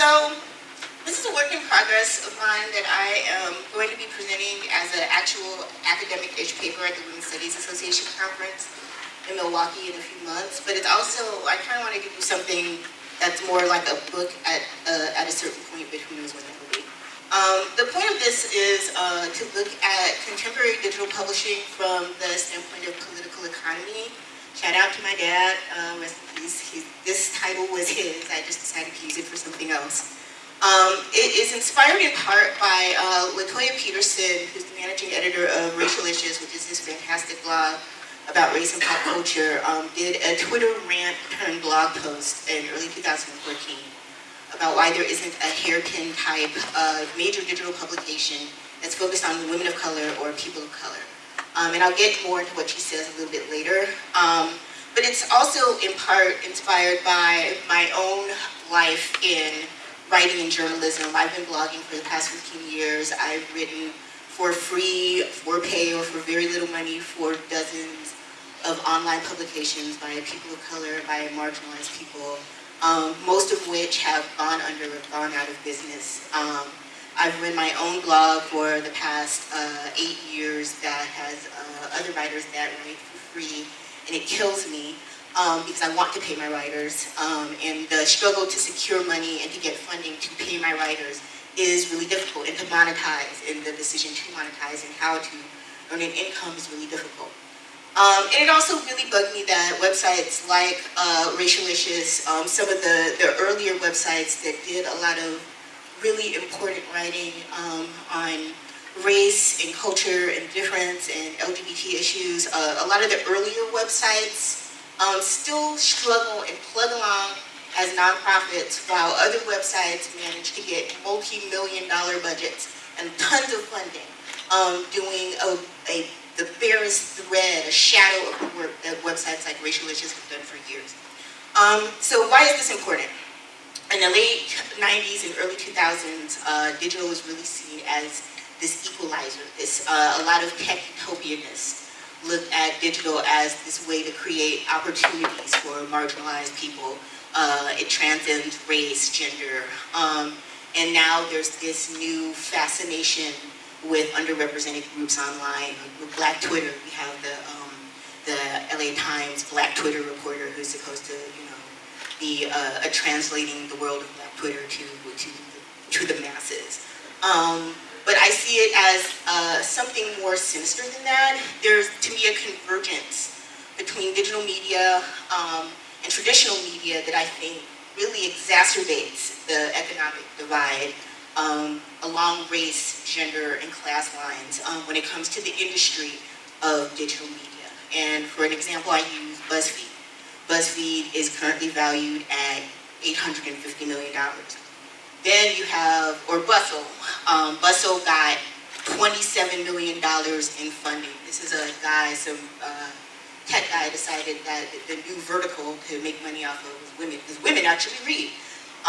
So this is a work in progress of mine that I am going to be presenting as an actual academic-ish paper at the Women's Studies Association conference in Milwaukee in a few months. But it's also, I kind of want to do something that's more like a book at, uh, at a certain point, but who knows when that will be. Um, the point of this is uh, to look at contemporary digital publishing from the standpoint of political economy. Shout out to my dad, uh, rest in peace. He, this title was his, I just decided to use it for something else. Um, it is inspired in part by uh, Latoya Peterson, who's the managing editor of Racialicious, which is this fantastic blog about race and pop culture, um, did a Twitter rant turned blog post in early 2014 about why there isn't a hairpin type of major digital publication that's focused on women of color or people of color. Um, and I'll get more into what she says a little bit later. Um, but it's also in part inspired by my own life in writing and journalism. I've been blogging for the past 15 years. I've written for free, for pay, or for very little money for dozens of online publications by people of color, by marginalized people, um, most of which have gone under or gone out of business. Um, I've run my own blog for the past uh, eight years that has uh, other writers that write for free, and it kills me um, because I want to pay my writers. Um, and the struggle to secure money and to get funding to pay my writers is really difficult. And to monetize, and the decision to monetize and how to earn an income is really difficult. Um, and it also really bugged me that websites like uh, Racialicious, um, some of the, the earlier websites that did a lot of really important writing um, on race and culture and difference and LGBT issues, uh, a lot of the earlier websites um, still struggle and plug along as nonprofits while other websites manage to get multi-million dollar budgets and tons of funding um, doing a, a, the barest thread, a shadow of the work that websites like Racialicious have done for years. Um, so why is this important? In the late 90s and early 2000s, uh, digital was really seen as this equalizer, this, uh, a lot of tech utopianists look at digital as this way to create opportunities for marginalized people. Uh, it transcends race, gender, um, and now there's this new fascination with underrepresented groups online. With Black Twitter, we have the um, the LA Times Black Twitter reporter who's supposed to, you know, be uh, translating the world of Black Twitter to to to the masses. Um, but I see it as uh, something more sinister than that. There's, to me, a convergence between digital media um, and traditional media that I think really exacerbates the economic divide um, along race, gender, and class lines um, when it comes to the industry of digital media. And for an example, I use BuzzFeed. BuzzFeed is currently valued at $850 million. Then you have, or Bustle. Um, Bustle got $27 million in funding. This is a guy, some uh, tech guy decided that the new vertical to make money off of was women, because women actually read.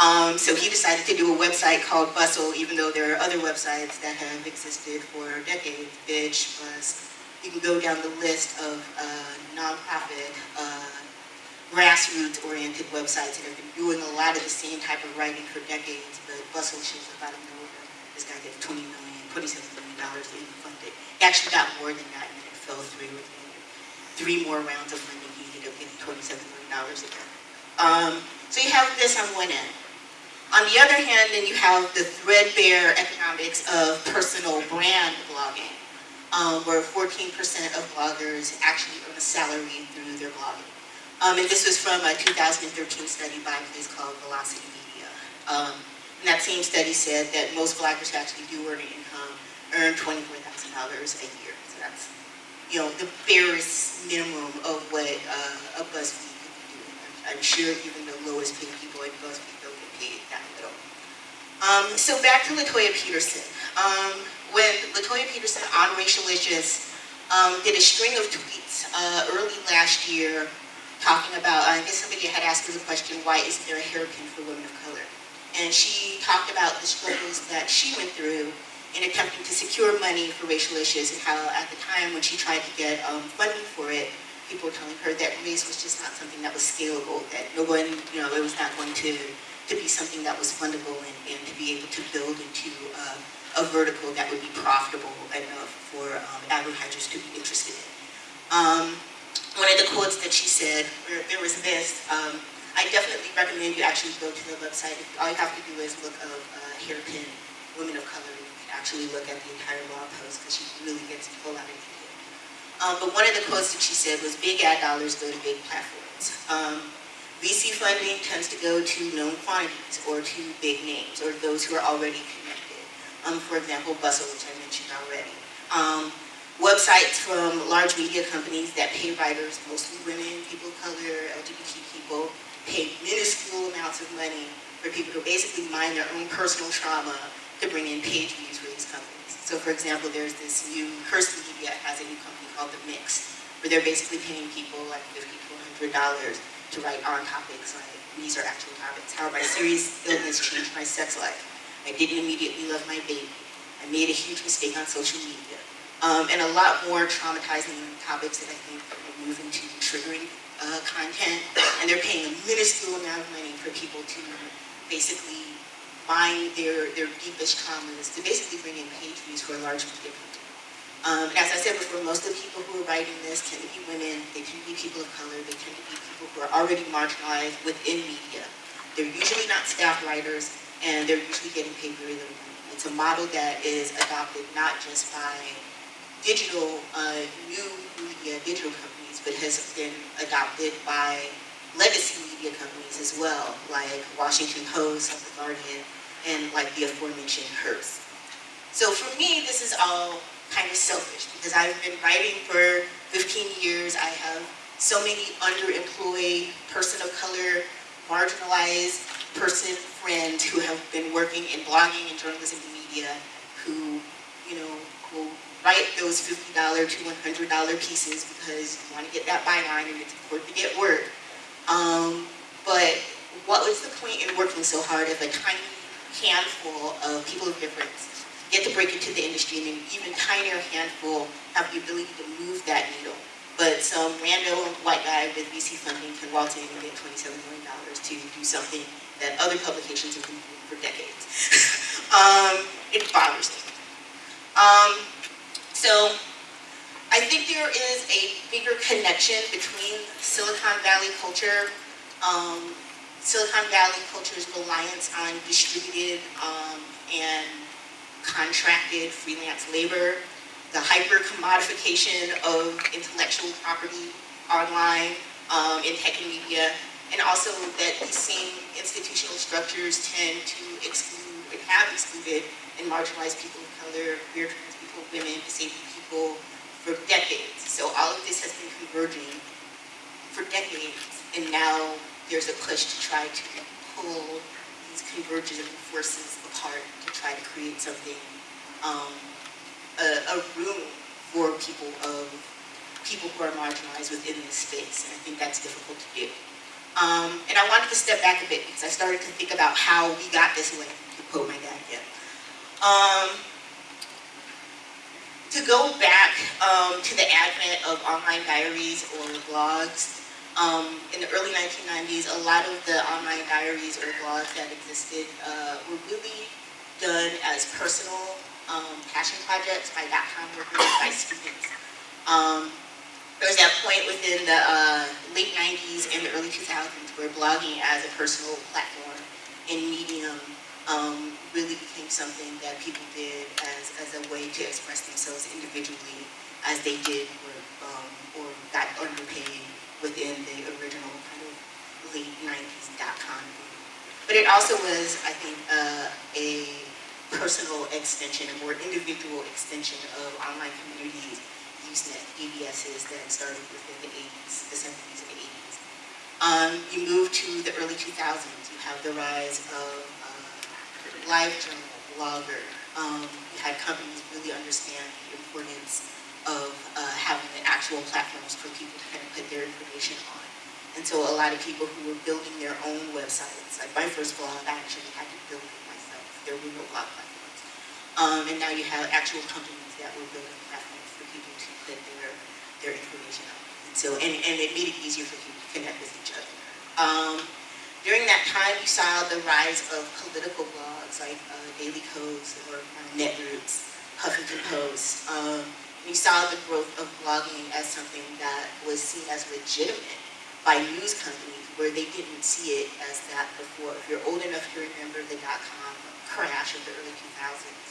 Um, so he decided to do a website called Bustle, even though there are other websites that have existed for decades, Bitch, Buzz. You can go down the list of uh, nonprofit uh, grassroots-oriented websites that have been doing a lot of the same type of writing for decades, but Bustle shows up out of nowhere. This guy gets 20 million, 27 million dollars in funded. He actually got more than that and it fell through with three more rounds of funding. He ended up getting 27 million dollars again. Um, so you have this on one end. On the other hand, then you have the threadbare economics of personal brand blogging, um, where 14% of bloggers actually earn a salary through their blogging. Um, and this was from a 2013 study by a place called Velocity Media. Um, and that same study said that most bloggers who actually do earn income earn $24,000 a year. So that's, you know, the barest minimum of what uh, a BuzzFeed can do. I'm, I'm sure even the lowest paid people at BuzzFeed don't get paid that little. Um, so back to Latoya Peterson. Um, when Latoya Peterson on Racialicious um, did a string of tweets uh, early last year talking about, I guess somebody had asked her the question, why isn't there a hairpin for women of color? And she talked about the struggles that she went through in attempting to secure money for Racialicious and how at the time when she tried to get um, funding for it, people were telling her that race was just not something that was scalable, that no one, you know, it was not going to, to be something that was fundable and, and to be able to build into uh, a vertical that would be profitable enough for um, advertisers to be interested in. Um, one of the quotes that she said, there, there was this, um, I definitely recommend you actually go to the website. All you have to do is look up uh, hairpin women of color. Can actually look at the entire blog post because she really gets a whole lot of detail. Um, but one of the quotes that she said was, big ad dollars go to big platforms. Um, VC funding tends to go to known quantities or to big names or those who are already connected. Um, for example, Bustle, which I mentioned already. Um, websites from large media companies that pay writers, mostly women, people of color, LGBT people, pay minuscule amounts of money for people to basically mine their own personal trauma to bring in page views for these companies. So for example, there's this new, Hearst Media has a new company called The Mix, where they're basically paying people like 50 to $100 to write on topics like these are actual topics. How my serious illness changed my sex life. I didn't immediately love my baby. I made a huge mistake on social media. Um, and a lot more traumatizing topics that I think are moving to triggering uh, content. And they're paying a minuscule amount of money for people to basically mine their, their deepest traumas, to basically bring in page views for a large media. Um, and as I said before, most of the people who are writing this tend to be women, they tend to be people of color, they tend to be people who are already marginalized within media. They're usually not staff writers, and they're usually getting paid very little money. It's a model that is adopted not just by digital, uh, new media, digital companies, but has been adopted by legacy media companies as well, like Washington Post, The Guardian, and like the aforementioned Hearst. So for me, this is all kind of selfish because I've been writing for 15 years. I have so many underemployed, person of color, marginalized person friends who have been working in blogging and journalism and media write those $50 to $100 pieces because you want to get that byline and it's important to get work. Um, but what was the point in working so hard if a tiny handful of people of difference get to break into the industry and an even tinier handful have the ability to move that needle. But some random white guy with VC funding can waltz in and get $27 million to do something that other publications have been doing for decades. um, it bothers me. Um, so I think there is a bigger connection between Silicon Valley culture, um, Silicon Valley culture's reliance on distributed um, and contracted freelance labor, the hyper-commodification of intellectual property online um, in tech and media, and also that these same institutional structures tend to exclude and have excluded and marginalized people of color, queer women, disabled people for decades. So all of this has been converging for decades, and now there's a push to try to pull these convergent forces apart to try to create something, um, a, a, room for people of people who are marginalized within this space, and I think that's difficult to do. Um, and I wanted to step back a bit because I started to think about how we got this way, to quote my dad again. Um, to go back um, to the advent of online diaries or blogs, um, in the early 1990s, a lot of the online diaries or blogs that existed uh, were really done as personal um, passion projects by dot-com workers, by students. Um, there was that point within the uh, late 90s and the early 2000s where blogging as a personal platform and Medium um, really became something that people did as, as a way to express themselves individually as they did work um, or got underpaid within the original kind of late 90s dot-com But it also was, I think, uh, a personal extension, a more individual extension of online communities, Usenet, BBSs that started within the 80s, the 70s and the 80s. Um, you move to the early 2000s, you have the rise of LiveJournal, blogger. Um, had companies really understand the importance of uh, having the actual platforms for people to kind of put their information on. And so a lot of people who were building their own websites, like my first blog, I actually had to build it myself. There were no blog platforms. Um, and now you have actual companies that were building platforms for people to put their, their information on. And so, and, and it made it easier for people to connect with each other. Um, During that time, you saw the rise of political blogs like uh, Daily Kos or Netroots, Huffington Post. Um, you saw the growth of blogging as something that was seen as legitimate by news companies where they didn't see it as that before. If you're old enough to remember the dot-com crash of the early 2000s,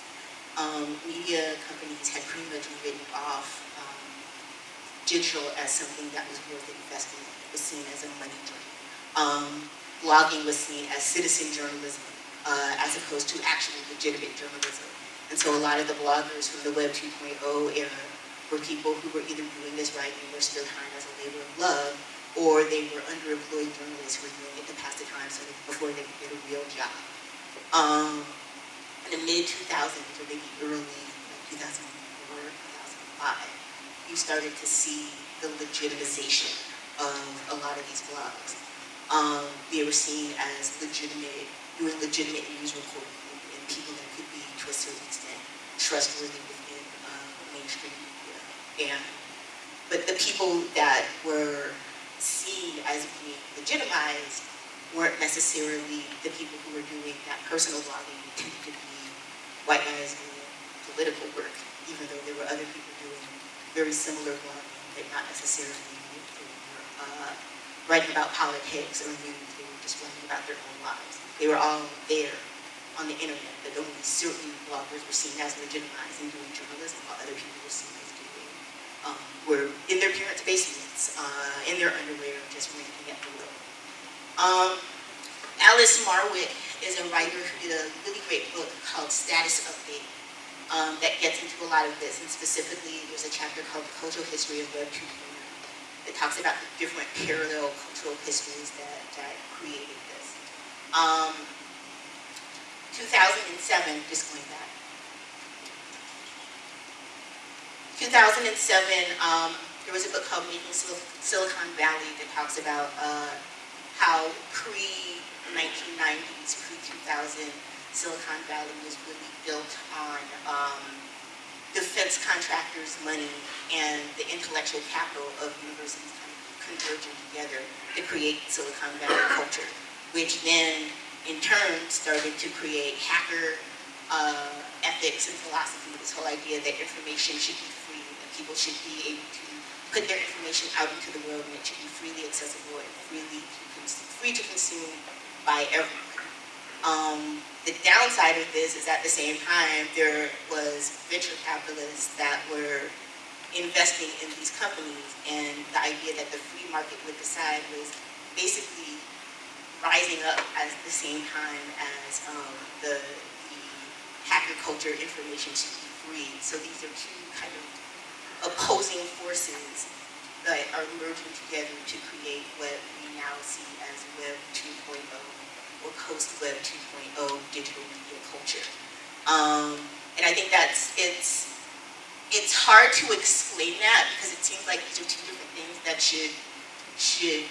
um, media companies had pretty much written off um, digital as something that was worth investing in. It was seen as a money drain. Um, blogging was seen as citizen journalism uh, as opposed to actual legitimate journalism. And so a lot of the bloggers from the Web 2.0 era were people who were either doing this writing or still hired as a labor of love, or they were underemployed journalists who were doing it to pass the time so that before they could get a real job. Um, in the mid-2000s, or maybe early like 2004, 2005, you started to see the legitimization of a lot of these blogs um, they were seen as legitimate, doing legitimate news reporting and people that could be, to a certain extent, trustworthy within uh, mainstream media. And, but the people that were seen as being legitimized weren't necessarily the people who were doing that personal blogging tended to be white guys doing political work, even though there were other people doing very similar blogging, but not necessarily uh, writing about politics or news. They were just writing about their own lives. They were all there on the internet, but only certain bloggers were seen as legitimized in doing journalism while other people were seen as doing, um, were in their parents' basements, uh, in their underwear, just ranting at the world. Um, Alice Marwick is a writer who did a really great book called Status Update um, that gets into a lot of this, and specifically there's a chapter called The Cultural History of Web 2.0 it talks about the different parallel cultural histories that, that created this. Um, 2007, just going back. 2007, um, there was a book called Making Sil Silicon Valley that talks about uh, how pre-1990s, pre-2000 Silicon Valley was really built on um, defense contractors' money and the intellectual capital of universities converging together to create Silicon Valley culture, which then in turn started to create hacker uh, ethics and philosophy, this whole idea that information should be free, that people should be able to put their information out into the world and it should be freely accessible and freely free to consume by everyone. Um, the downside of this is at the same time, there was venture capitalists that were investing in these companies and the idea that the free market would decide was basically rising up at the same time as um, the, the hacker culture information should be free. So these are two kind of opposing forces that are merging together to create what we now see as Web 2.0 or post-Web 2.0 digital media culture. Um, and I think that's, it's, it's hard to explain that because it seems like these are two different things that should, should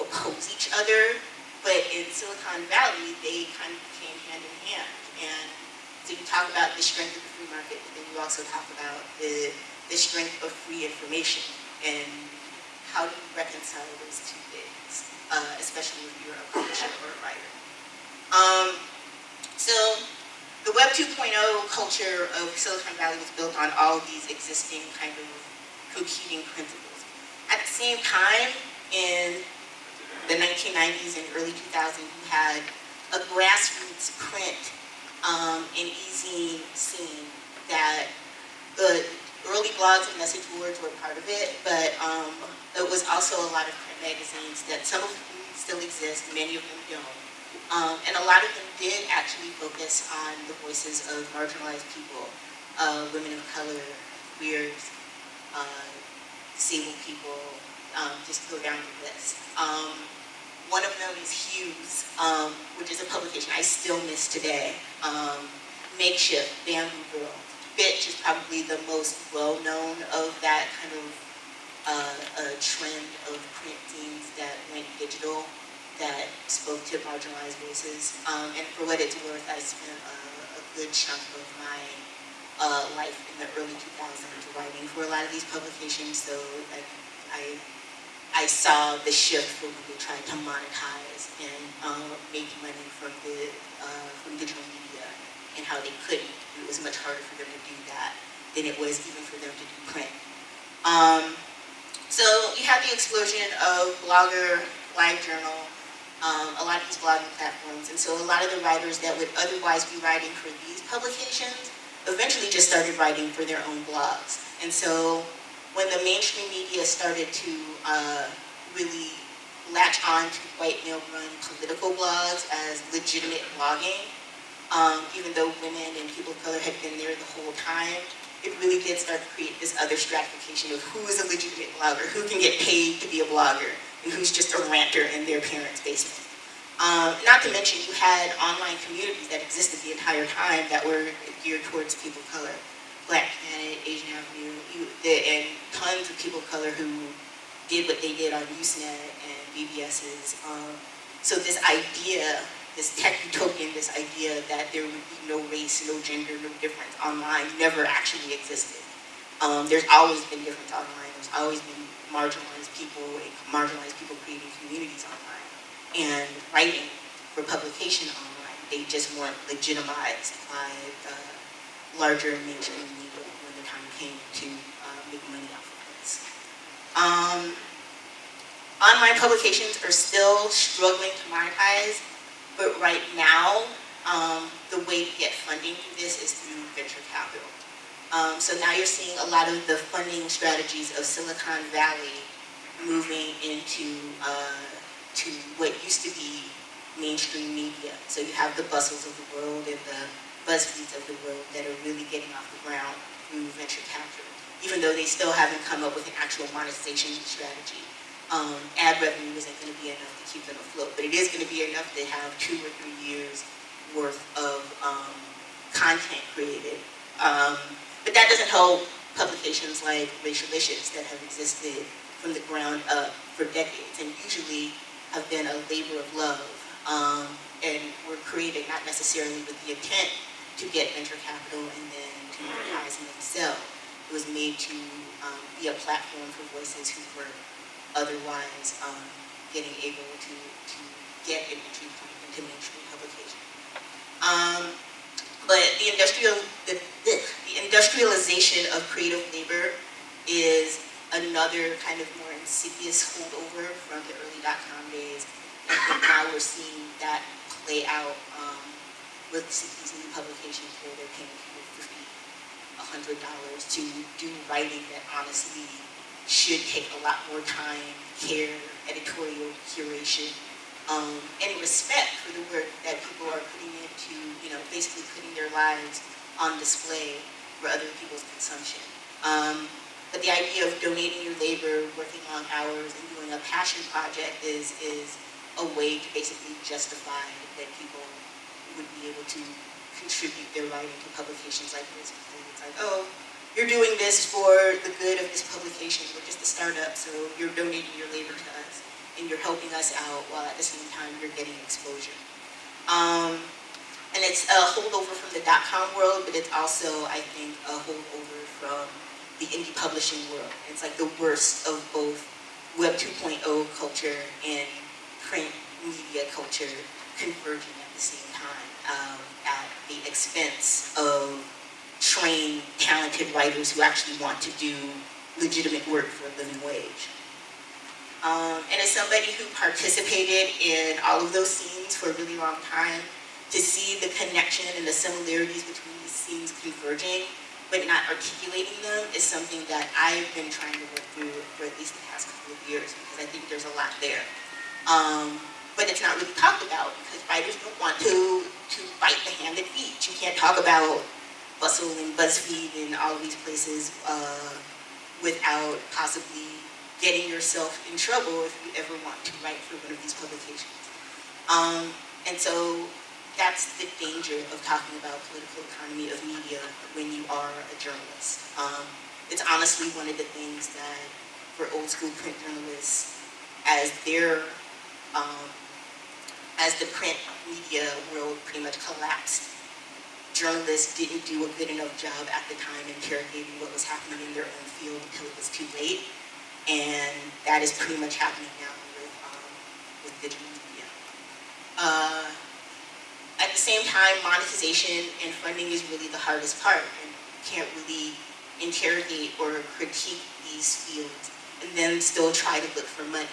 oppose each other. But in Silicon Valley, they kind of came hand in hand. And so you talk about the strength of the free market, but then you also talk about the, the strength of free information and how do you reconcile those two things, uh, especially if you're a publisher or a writer. Um, so the Web 2.0 culture of Silicon Valley was built on all of these existing kind of competing principles. At the same time, in the 1990s and early 2000s, you had a grassroots print um, and e-zine scene that the early blogs and message boards were part of it, but um, it was also a lot of print magazines that some of them still exist, many of them don't. Um, and a lot of them did actually focus on the voices of marginalized people, uh, women of color, queers, uh, disabled people, um, just go down the list. Um, one of them is Hues, um, which is a publication I still miss today. Um, Makeshift, Bamboo Girl. Bitch is probably the most well-known of that kind of uh, trend of print zines that went digital that spoke to marginalized voices. Um, and for what it's worth, I spent a, a good chunk of my uh, life in the early 2000s writing for a lot of these publications, so I, I, I saw the shift where we tried to monetize and uh, make money from the uh, from digital media and how they couldn't. It was much harder for them to do that than it was even for them to do print. Um, so you have the explosion of Blogger, LiveJournal, um, a lot of these blogging platforms, and so a lot of the writers that would otherwise be writing for these publications eventually just started writing for their own blogs. And so when the mainstream media started to uh, really latch on to white male-run political blogs as legitimate blogging, um, even though women and people of color had been there the whole time, it really did start to create this other stratification of who is a legitimate blogger, who can get paid to be a blogger, who's just a ranter in their parents' basement. Um, not to mention you had online communities that existed the entire time that were geared towards people of color. Black Planet, Asian Avenue, you, the, and tons of people of color who did what they did on Usenet and BBS's. Um, so this idea, this tech utopian, this idea that there would be no race, no gender, no difference online never actually existed. Um, there's always been difference online. There's always been marginalized people marginalized people creating communities online and writing for publication online. They just weren't legitimized by the larger mainstream media when the time came to uh, make money off of this. Um, online publications are still struggling to monetize, but right now, um, the way to get funding for this is through venture capital. Um, so now you're seeing a lot of the funding strategies of Silicon Valley moving into uh, to what used to be mainstream media. So you have the bustles of the world and the BuzzFeeds of the world that are really getting off the ground through venture capital, even though they still haven't come up with an actual monetization strategy. Um, ad revenue isn't going to be enough to keep them afloat, but it is going to be enough to have two or three years worth of um, content created. Um, but that doesn't help publications like Racialicious that have existed from the ground up for decades, and usually have been a labor of love um, and were created not necessarily with the intent to get venture capital and then to monetize in themselves. It was made to um, be a platform for voices who were otherwise um, getting able to, to get an entry point into mainstream publication. Um, but the industrial the, the industrialization of creative labor is another kind of more insidious holdover from the early dot-com days. And I think now we're seeing that play out um, with these new publications where they're paying people 50 $100 to do writing that honestly should take a lot more time, care, editorial curation, um, and respect for the work that people are putting into, you know, basically putting their lives on display for other people's consumption. Um, but the idea of donating your labor, working long hours, and doing a passion project is, is a way to basically justify that people would be able to contribute their writing to publications like this. Because it's like, oh, you're doing this for the good of this publication. We're just a startup, so you're donating your labor to us. And you're helping us out while at the same time you're getting exposure. Um, and it's a holdover from the dot-com world, but it's also, I think, a holdover from the indie publishing world. It's like the worst of both Web 2.0 culture and print media culture converging at the same time um, at the expense of trained, talented writers who actually want to do legitimate work for a living wage. Um, and as somebody who participated in all of those scenes for a really long time, to see the connection and the similarities between these scenes converging but not articulating them is something that I've been trying to work through for at least the past couple of years because I think there's a lot there. Um, but it's not really talked about because writers don't want to, to bite the hand that feeds. You can't talk about Bustle and BuzzFeed and all these places uh, without possibly getting yourself in trouble if you ever want to write for one of these publications. Um, and so that's the danger of talking about political economy of media when you are a journalist. Um, it's honestly one of the things that for old school print journalists, as their, um, as the print media world pretty much collapsed, journalists didn't do a good enough job at the time interrogating what was happening in their own field until it was too late. and that is pretty much happening now with, um, with digital media. Uh, at the same time, monetization and funding is really the hardest part, and you can't really interrogate or critique these fields and then still try to look for money.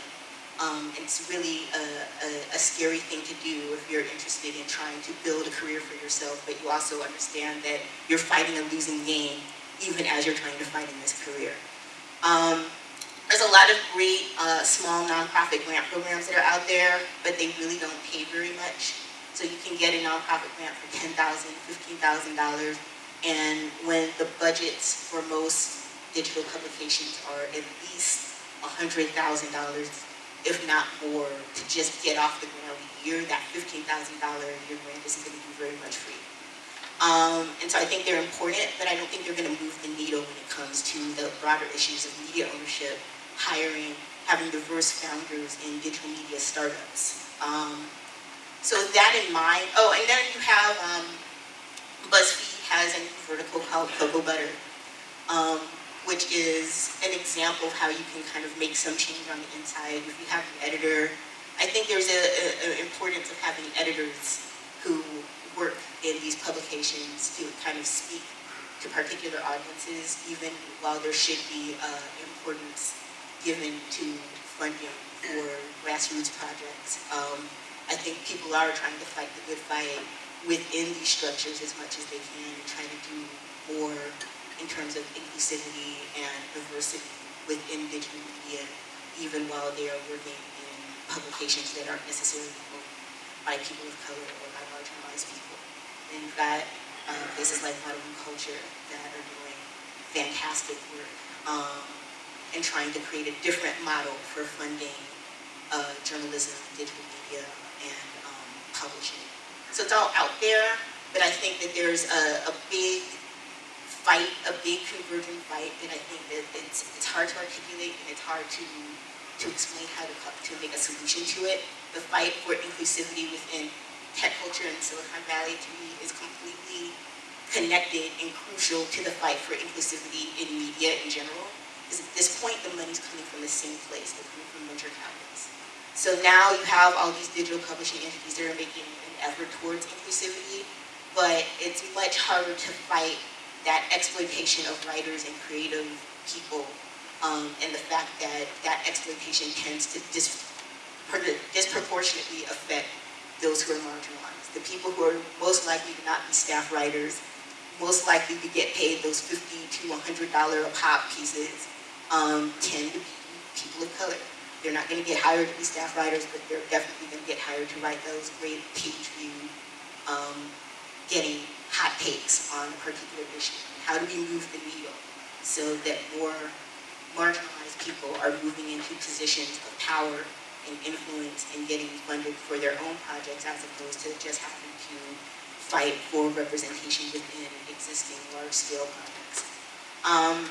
Um, it's really a, a, a, scary thing to do if you're interested in trying to build a career for yourself, but you also understand that you're fighting a losing game even as you're trying to fight in this career. Um, there's a lot of great uh, small nonprofit grant programs that are out there, but they really don't pay very much. So you can get a nonprofit grant for $10,000, $15,000, and when the budgets for most digital publications are at least $100,000 if not more, to just get off the ground a year, that $15,000 year grant isn't going to do very much for you. Um, and so I think they're important, but I don't think they're going to move the needle when it comes to the broader issues of media ownership, hiring, having diverse founders in digital media startups. Um, so with that in mind, oh, and then you have, um, BuzzFeed has a new vertical called Cocoa Butter. Um, which is an example of how you can kind of make some change on the inside. If you have an editor, I think there's an importance of having editors who work in these publications to kind of speak to particular audiences, even while there should be uh, importance given to funding for grassroots projects. Um, I think people are trying to fight the good fight within these structures as much as they can and try to do more in terms of inclusivity and diversity within digital media, even while they are working in publications that aren't necessarily owned by people of color or by marginalized people. And you've got uh, places like Model View Culture that are doing fantastic work um, and trying to create a different model for funding uh, journalism, digital media, and um, publishing. So it's all out there, but I think that there's a, a big fight, a big convergent fight, and I think that it's, it's hard to articulate and it's hard to, to explain how to, to make a solution to it. The fight for inclusivity within tech culture in Silicon Valley to me is completely connected and crucial to the fight for inclusivity in media in general. Because at this point, the money's coming from the same place, it's coming from venture capitalists. So now you have all these digital publishing entities that are making an effort towards inclusivity, but it's much harder to fight that exploitation of writers and creative people um, and the fact that that exploitation tends to dis disproportionately affect those who are marginalized. The people who are most likely to not be staff writers, most likely to get paid those 50 to $100 a pop pieces um, tend to be people of color. They're not going to get hired to be staff writers, but they're definitely going to get hired to write those great page view, um, getting hot takes on a particular issue? How do we move the needle so that more marginalized people are moving into positions of power and influence and getting funded for their own projects as opposed to just having to fight for representation within existing large-scale projects. Um,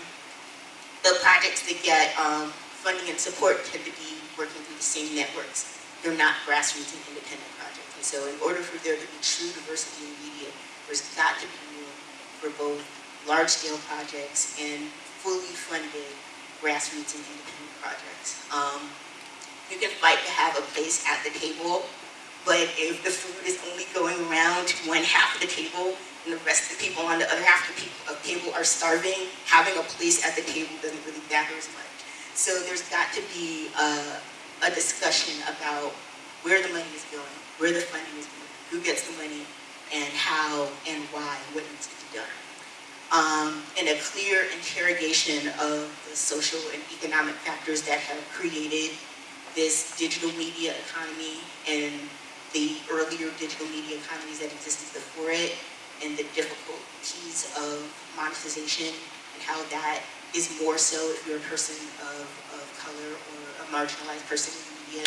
the projects that get um, funding and support tend to be working through the same networks. They're not grassroots and independent projects. And so in order for there to be true diversity in media, there's got to be room for both large-scale projects and fully funded grassroots and independent projects. Um, you can fight to have a place at the table, but if the food is only going around to one half of the table and the rest of the people on the other half of the table are starving, having a place at the table doesn't really matter as much. So there's got to be a, a discussion about where the money is going, where the funding is going, who gets the money, and how and why, what needs to be done. Um, and a clear interrogation of the social and economic factors that have created this digital media economy and the earlier digital media economies that existed before it and the difficulties of monetization and how that is more so if you're a person of, of color or a marginalized person in media.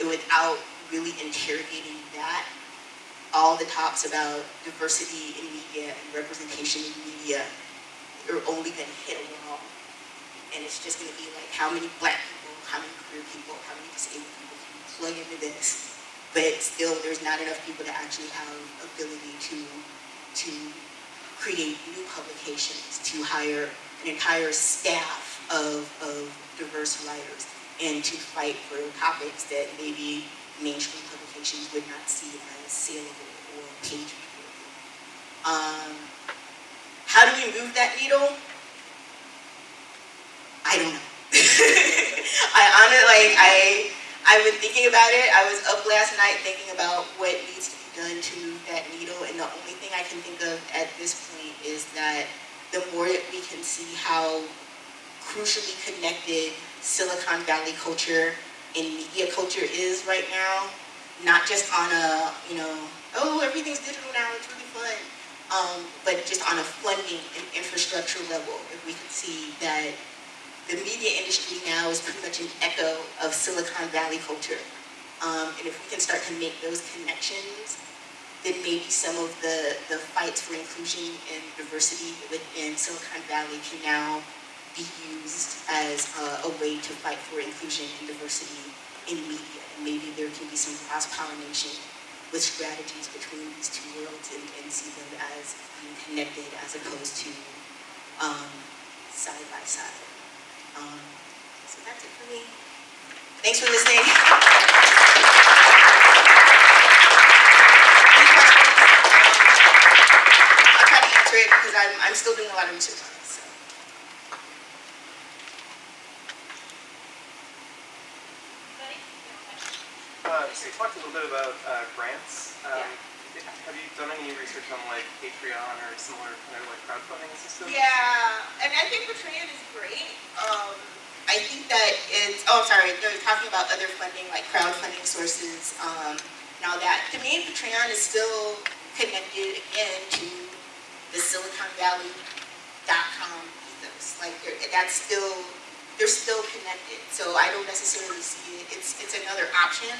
And without really interrogating that, all the talks about diversity in media and representation in media are only going to hit a wall. And it's just going to be like, how many black people, how many queer people, how many disabled people can you plug into this? But still, there's not enough people to actually have ability to, to create new publications, to hire an entire staff of, of diverse writers and to fight for topics that maybe mainstream publications would not see as saleable or page um, how do we move that needle? I don't know. I honestly, like, I, I've been thinking about it. I was up last night thinking about what needs to be done to move that needle, and the only thing I can think of at this point is that the more that we can see how crucially connected Silicon Valley culture and media culture is right now, not just on a, you know, oh, everything's digital now, it's really fun, um, but just on a funding and infrastructure level, if we can see that the media industry now is pretty much an echo of Silicon Valley culture. Um, and if we can start to make those connections, then maybe some of the, the fights for inclusion and diversity within Silicon Valley can now be used as a, a way to fight for inclusion and diversity in media. And maybe there can be some cross-pollination with strategies between these two worlds and, and see them as connected as opposed to um, side by side. Um, so that's it for me. Thanks for listening. Any questions? I'll try to answer it because I'm, I'm still doing a lot of research on this. So. Uh, so you talked a little bit about uh, grants. Um, Have you done any research on like Patreon or similar kind of like crowdfunding systems? Yeah, and I think Patreon is great. Um, I think that it's, oh, I'm sorry, they're talking about other funding, like crowdfunding sources. Um, now that, to me, Patreon is still connected again to the Silicon Valley.com ethos. Like, that's still, they're still connected. So I don't necessarily see it, it's, it's another option,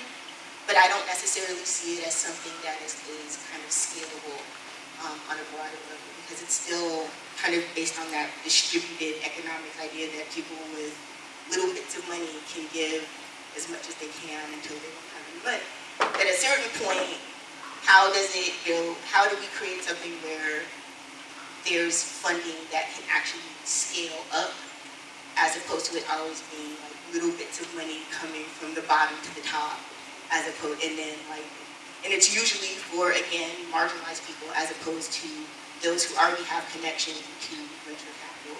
but I don't necessarily see it as something that is, is kind of scalable um, on a broader level because it's still kind of based on that distributed economic idea that people with little bits of money can give as much as they can until they don't have any money. At a certain point, how does it, you how do we create something where there's funding that can actually scale up as opposed to it always being like little bits of money coming from the bottom to the top as opposed, and then like, and it's usually for, again, marginalized people as opposed to those who already have connection to venture capital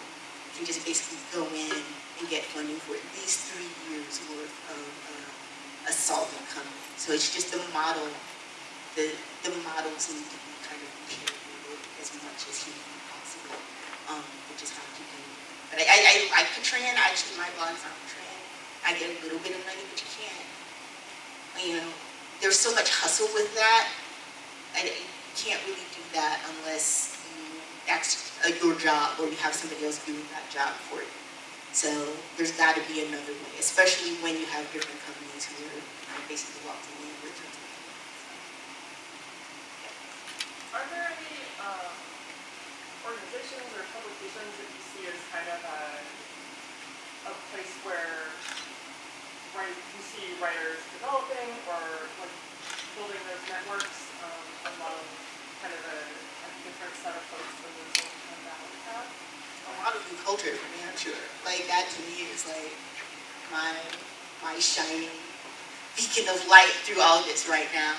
can just basically go in and get funding for at least three years worth of uh, a solvent company. So it's just the model, the, the models need to be as much as humanly possible, um, which is how to do it. But I, I, I like Patreon, actually my blog's on Patreon. I get a little bit of money, but you can't, you know, there's so much hustle with that. I, you can't really do that unless you, that's uh, your job or you have somebody else doing that job for you. So there's got to be another way, especially when you have different companies who are basically walking in with you. Are there um, organizations or publications that you see as kind of a, a place where you see writers developing or like building those networks um, among kind of a, a different set of folks than the Silicon Valley? A lot of new culture for me, I'm sure. Like that to me is like my my shining beacon of light through all this right now.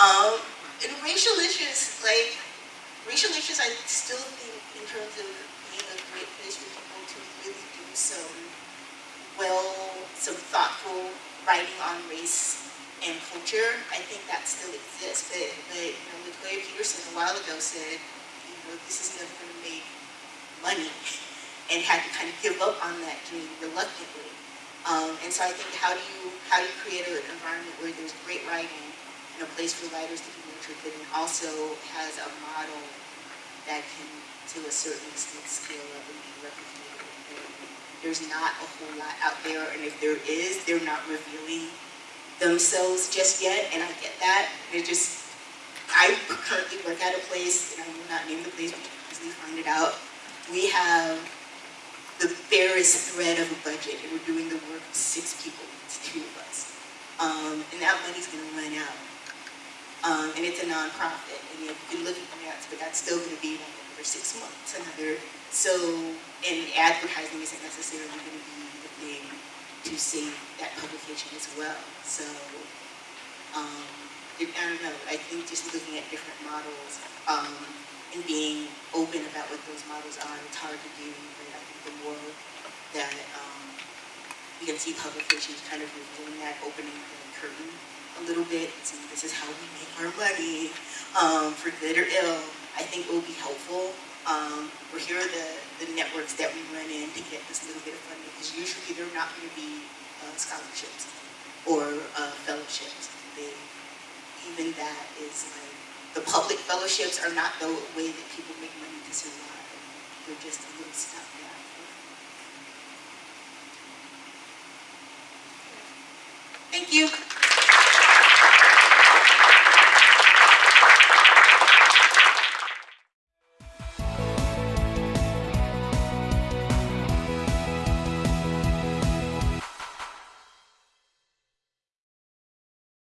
Um, and Racialicious, like Racialicious, I still think in terms of being a great place for people to really do some well, some thoughtful writing on race and culture. I think that still exists. But, but you know, Latoya Peterson a while ago said, you know, this is never going to make money, and had to kind of give up on that dream reluctantly. Um, and so I think how do you how do you create an environment where there's great writing and a place for writers to be nurtured, it also has a model that can, to a certain extent, scale up and be replicated. There's not a whole lot out there, and if there is, they're not revealing themselves just yet, and I get that. They're just, I currently work at a place, and I will not name the place, but you can easily find it out. We have the barest thread of a budget, and we're doing the work of six people, two of us. Um, and that money's gonna run out. Um, and it's a nonprofit, and you, can look at grants, but that's still gonna be like another six months, another, so, and advertising isn't necessarily gonna be the thing to save that publication as well, so, um, I don't know, I think just looking at different models, um, and being open about what those models are, it's hard to do, but I think the more that, um, we can see publications kind of revealing that, opening the curtain a little bit, saying this is how we make our money, um, for good or ill, I think it will be helpful. Um, or here are the, the networks that we run in to get this little bit of funding, because usually they're not gonna be, uh, scholarships or, uh, fellowships. They, even that is like, the public fellowships are not the way that people make money to survive. They're just a little stopgap.